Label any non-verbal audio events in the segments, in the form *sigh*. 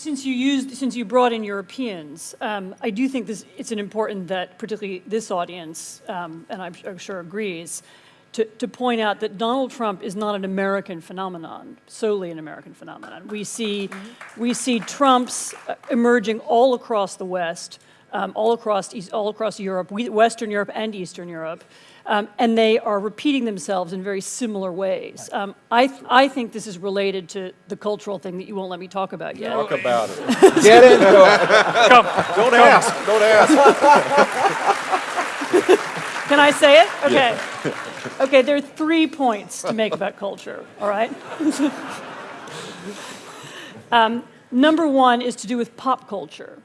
since you used, since you brought in Europeans, um, I do think this, it's an important that particularly this audience, um, and I'm, I'm sure agrees, to, to point out that Donald Trump is not an American phenomenon, solely an American phenomenon. We see, we see Trumps uh, emerging all across the West, um, all across East, all across Europe, Western Europe and Eastern Europe, um, and they are repeating themselves in very similar ways. Um, I, th I think this is related to the cultural thing that you won't let me talk about yet. Talk about it. *laughs* Get into it. Don't ask, don't ask. *laughs* Can I say it? Okay. Okay, there are three points to make about culture, all right? *laughs* um, number one is to do with pop culture.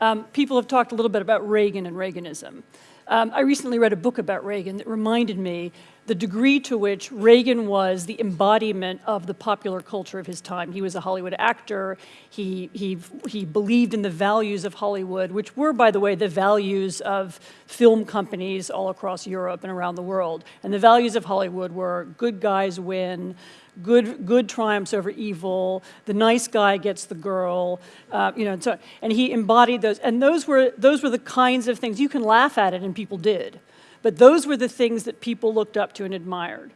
Um, people have talked a little bit about Reagan and Reaganism. Um, I recently read a book about Reagan that reminded me the degree to which Reagan was the embodiment of the popular culture of his time. He was a Hollywood actor. He, he, he believed in the values of Hollywood, which were, by the way, the values of film companies all across Europe and around the world. And the values of Hollywood were good guys win, good, good triumphs over evil, the nice guy gets the girl, uh, you know, and, so, and he embodied those. And those were, those were the kinds of things, you can laugh at it and people did. But those were the things that people looked up to and admired.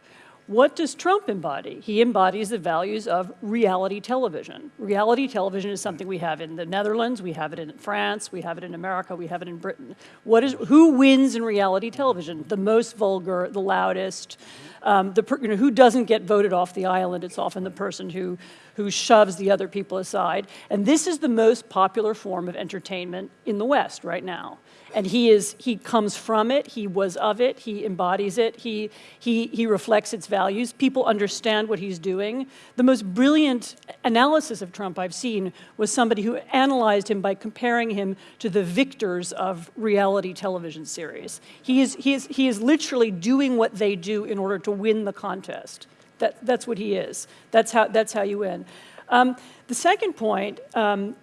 What does Trump embody? He embodies the values of reality television. Reality television is something we have in the Netherlands, we have it in France, we have it in America, we have it in Britain. What is, who wins in reality television? The most vulgar, the loudest, um, the, you know, who doesn't get voted off the island? It's often the person who, who shoves the other people aside. And this is the most popular form of entertainment in the West right now and he is he comes from it he was of it he embodies it he he he reflects its values people understand what he's doing. The most brilliant analysis of trump i've seen was somebody who analyzed him by comparing him to the victors of reality television series. He is he is he is literally doing what they do in order to win the contest. That that's what he is. That's how that's how you win. Um, the second point um,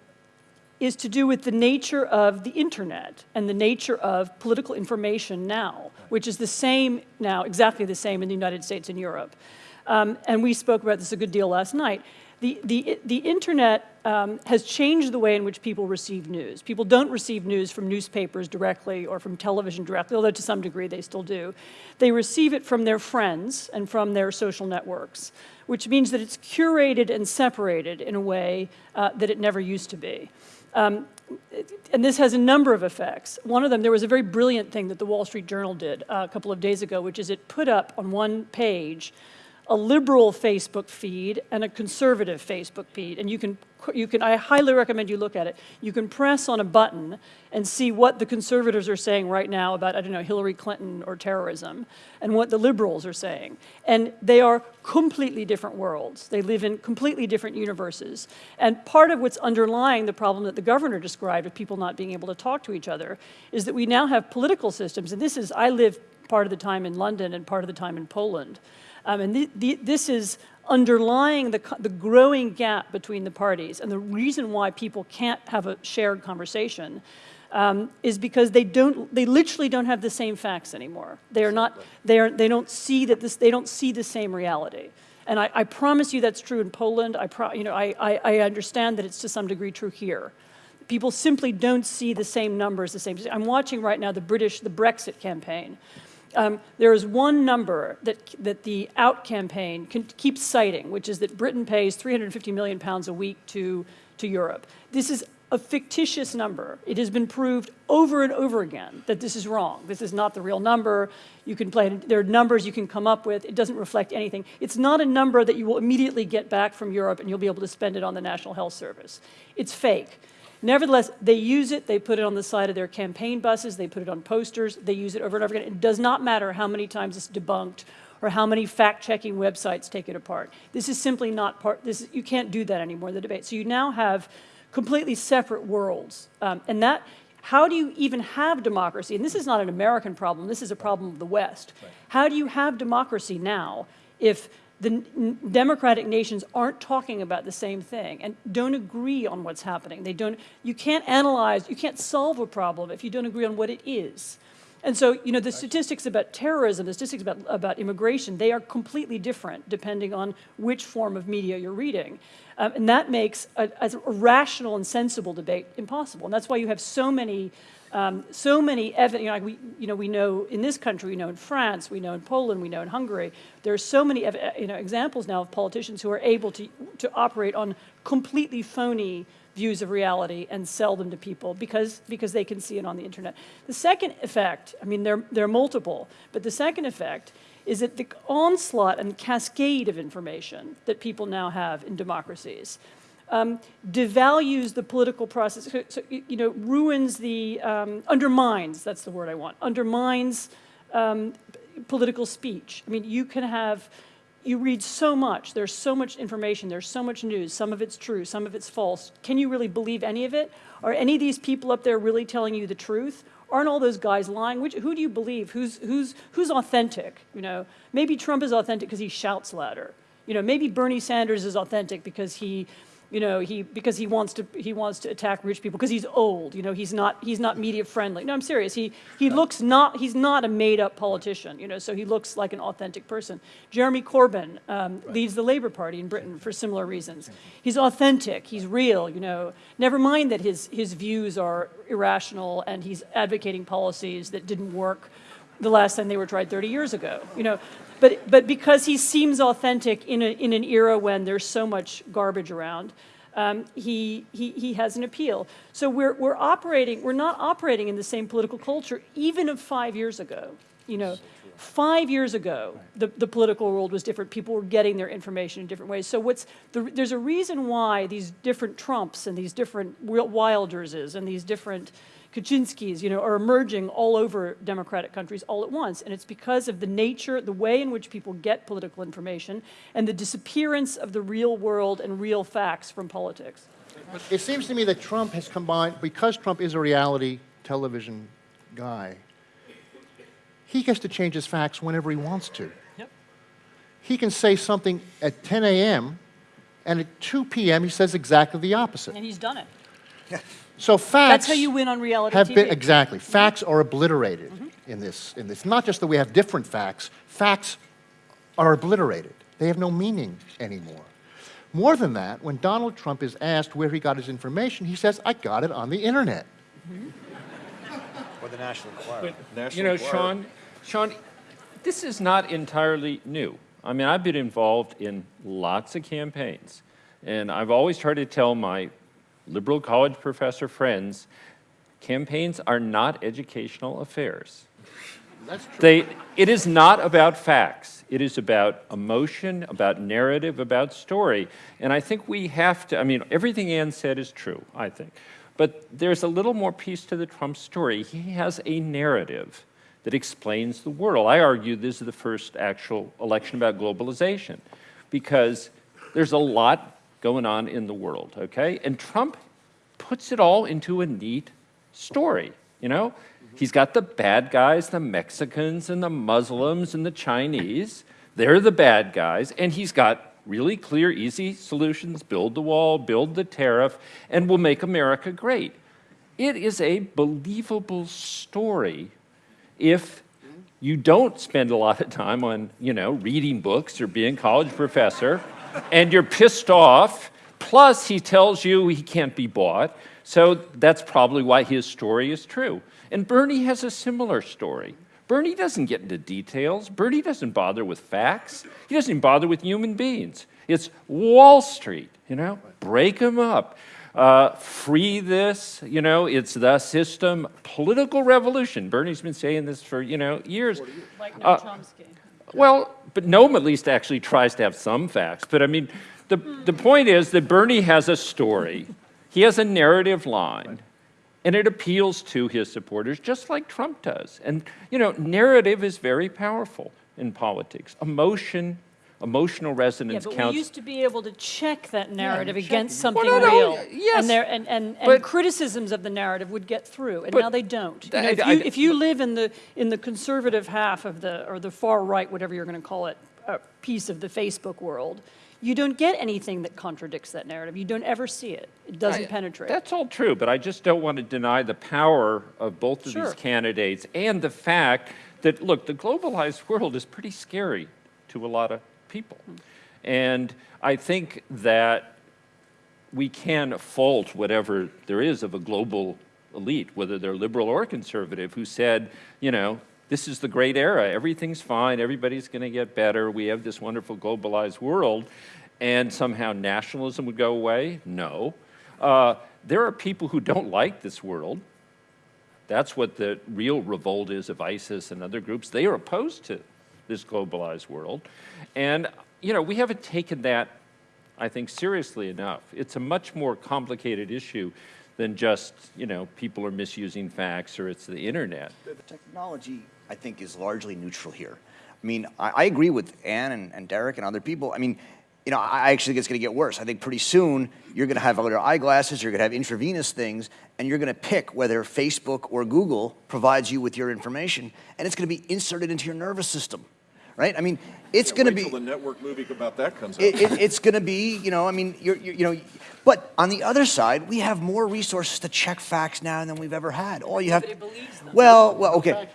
is to do with the nature of the internet and the nature of political information now, which is the same now, exactly the same in the United States and Europe. Um, and we spoke about this a good deal last night. The, the, the internet um, has changed the way in which people receive news. People don't receive news from newspapers directly or from television directly, although to some degree they still do. They receive it from their friends and from their social networks, which means that it's curated and separated in a way uh, that it never used to be. Um, and this has a number of effects. One of them, there was a very brilliant thing that the Wall Street Journal did uh, a couple of days ago, which is it put up on one page a liberal Facebook feed and a conservative Facebook feed. And you can, you can, I highly recommend you look at it. You can press on a button and see what the conservatives are saying right now about, I don't know, Hillary Clinton or terrorism, and what the liberals are saying. And they are completely different worlds. They live in completely different universes. And part of what's underlying the problem that the governor described of people not being able to talk to each other is that we now have political systems, and this is, I live part of the time in London and part of the time in Poland. Um, and this is underlying the, the growing gap between the parties. And the reason why people can't have a shared conversation um, is because they don't, they literally don't have the same facts anymore. They are not, they, are, they don't see that this, they don't see the same reality. And I, I promise you that's true in Poland. I, pro, you know, I, I, I understand that it's to some degree true here. People simply don't see the same numbers, the same. I'm watching right now the British, the Brexit campaign. Um, there is one number that, that the OUT campaign can, keeps citing, which is that Britain pays 350 million pounds a week to, to Europe. This is a fictitious number. It has been proved over and over again that this is wrong. This is not the real number. You can play, there are numbers you can come up with. It doesn't reflect anything. It's not a number that you will immediately get back from Europe and you'll be able to spend it on the National Health Service. It's fake. Nevertheless, they use it, they put it on the side of their campaign buses, they put it on posters, they use it over and over again. It does not matter how many times it's debunked or how many fact-checking websites take it apart. This is simply not part, this is, you can't do that anymore in the debate. So you now have completely separate worlds. Um, and that, how do you even have democracy? And this is not an American problem, this is a problem of the West. How do you have democracy now if the democratic nations aren't talking about the same thing and don't agree on what's happening. They don't, you can't analyze, you can't solve a problem if you don't agree on what it is. And so, you know, the statistics about terrorism, the statistics about, about immigration, they are completely different depending on which form of media you're reading. Um, and that makes a, a rational and sensible debate impossible. And that's why you have so many, um, so many evidence, you know, we, you know, we know in this country, we know in France, we know in Poland, we know in Hungary, there are so many, ev- you know, examples now of politicians who are able to, to operate on completely phony views of reality and sell them to people because, because they can see it on the internet. The second effect, I mean, they're, they're multiple, but the second effect is that the onslaught and cascade of information that people now have in democracies um, devalues the political process, so, so, you know, ruins the, um, undermines, that's the word I want, undermines um, political speech. I mean, you can have, you read so much, there's so much information, there's so much news, some of it's true, some of it's false. Can you really believe any of it? Are any of these people up there really telling you the truth? Aren't all those guys lying? Which, who do you believe? Who's, who's, who's authentic? You know, maybe Trump is authentic because he shouts louder. You know, maybe Bernie Sanders is authentic because he, you know, he because he wants to he wants to attack rich people because he's old. You know, he's not he's not media friendly. No, I'm serious. He he looks not he's not a made up politician. You know, so he looks like an authentic person. Jeremy Corbyn um, leads the Labour Party in Britain for similar reasons. He's authentic. He's real. You know, never mind that his his views are irrational and he's advocating policies that didn't work the last time they were tried 30 years ago. You know, but, but because he seems authentic in, a, in an era when there's so much garbage around, um, he, he, he has an appeal. So we're, we're operating, we're not operating in the same political culture even of five years ago. You know, five years ago, the, the political world was different. People were getting their information in different ways. So what's the, there's a reason why these different Trumps and these different Wilderses and these different Kaczynskis, you know, are emerging all over democratic countries all at once. And it's because of the nature, the way in which people get political information, and the disappearance of the real world and real facts from politics. It seems to me that Trump has combined, because Trump is a reality television guy, he gets to change his facts whenever he wants to. Yep. He can say something at 10 a.m., and at 2 p.m., he says exactly the opposite. And he's done it. *laughs* So facts That's how you win on reality have TV. been exactly. Mm-hmm. Facts are obliterated mm-hmm. in this. In this, not just that we have different facts. Facts are obliterated. They have no meaning anymore. More than that, when Donald Trump is asked where he got his information, he says, "I got it on the internet." Mm-hmm. Or the National Enquirer. You National know, Enquirer. Sean, Sean, this is not entirely new. I mean, I've been involved in lots of campaigns, and I've always tried to tell my liberal college professor friends, campaigns are not educational affairs. That's true. They, it is not about facts. It is about emotion, about narrative, about story. And I think we have to, I mean, everything Anne said is true, I think. But there's a little more piece to the Trump story. He has a narrative that explains the world. I argue this is the first actual election about globalization because there's a lot going on in the world, okay? And Trump puts it all into a neat story, you know? Mm-hmm. He's got the bad guys, the Mexicans and the Muslims and the Chinese. They're the bad guys. And he's got really clear, easy solutions build the wall, build the tariff, and we'll make America great. It is a believable story if you don't spend a lot of time on, you know, reading books or being college professor, and you're pissed off, plus he tells you he can't be bought, so that's probably why his story is true. And Bernie has a similar story. Bernie doesn't get into details. Bernie doesn't bother with facts. He doesn't even bother with human beings. It's Wall Street, you know, break them up. Uh, free this, you know, it's the system. Political revolution. Bernie's been saying this for, you know, years. Like Uh, Noam Chomsky. Well, but Noam at least actually tries to have some facts. But I mean, the, the point is that Bernie has a story, he has a narrative line, and it appeals to his supporters just like Trump does. And, you know, narrative is very powerful in politics. Emotion, emotional resonance Yeah, resonance but counts. we used to be able to check that narrative check against it. something Well, no, no, real. yes, And, there, and, and, and but- criticisms of the narrative would get through, and But now they don't. You know, I- if, I- you, if you live in the, in the conservative half of the, or the far right, whatever you're going to call it, uh, piece of the Facebook world, you don't get anything that contradicts that narrative. You don't ever see it. It doesn't I- penetrate. That's all true, but I just don't want to deny the power of both of Sure. these candidates and the fact that, look, the globalized world is pretty scary to a lot of people. And I think that we can fault whatever there is of a global elite, whether they're liberal or conservative, who said, you know, this is the great era. Everything's fine. Everybody's going to get better. We have this wonderful globalized world. And somehow nationalism would go away? No. Uh, there are people who don't like this world. That's what the real revolt is of ISIS and other groups. They are opposed to this globalized world. And, you know, we haven't taken that, I think, seriously enough. It's a much more complicated issue than just, you know, people are misusing facts or it's the internet. The technology, I think, is largely neutral here. I mean, I, I agree with Anne and, and Derek and other people. I mean, you know, I I actually think it's going to get worse. I think pretty soon you're going to have other eyeglasses, you're going to have intravenous things, and you're going to pick whether Facebook or Google provides you with your information, and it's going to be inserted into your nervous system, right? I mean, it's going to be till the network movie about that comes out. it, it, it's going to be, you know, I mean, you're, you're, you know, but on the other side, we have more resources to check facts now than we've ever had. All you have, well, well, okay.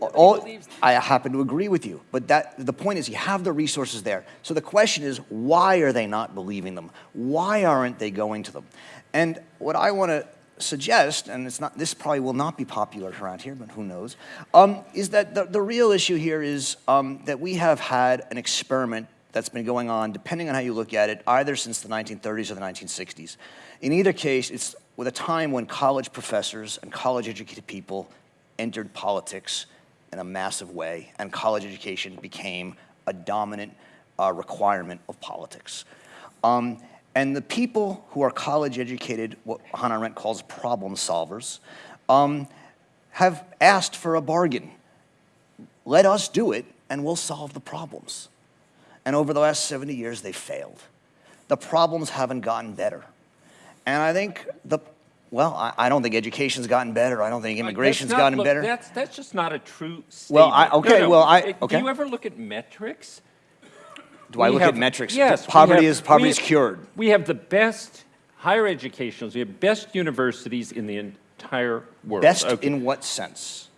All, I happen to agree with you, but that the point is, you have the resources there. So the question is, why are they not believing them? Why aren't they going to them? And what I want to suggest, and it's not, this probably will not be popular around here, but who knows, um, is that the, the real issue here is um, that we have had an experiment that's been going on, depending on how you look at it, either since the 1930s or the 1960s. In either case, it's with a time when college professors and college educated people entered politics in a massive way, and college education became a dominant uh, requirement of politics. Um, and the people who are college educated, what Hannah Arendt calls problem solvers, um, have asked for a bargain. Let us do it, and we'll solve the problems. And over the last 70 years, they've failed. The problems haven't gotten better. And I think the, well, I, I don't think education's gotten better. I don't think uh, immigration's That's not- gotten look, better. That's, that's just not a true statement. Well, I- okay, no. well, I- okay. Do you ever look at metrics? Do I look have- at metrics? Yes. Poverty have- is poverty we is cured. We have the best higher educations, we have best universities in the entire world. Best Okay. in what sense?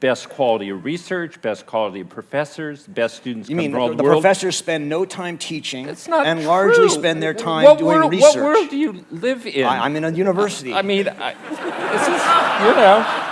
Best quality of research, best quality of professors, best students You mean the, the professors spend no time teaching It's not and largely spend their time what doing world, research? What world do you live in? I, I'm in a university. I mean, I, this is, you know,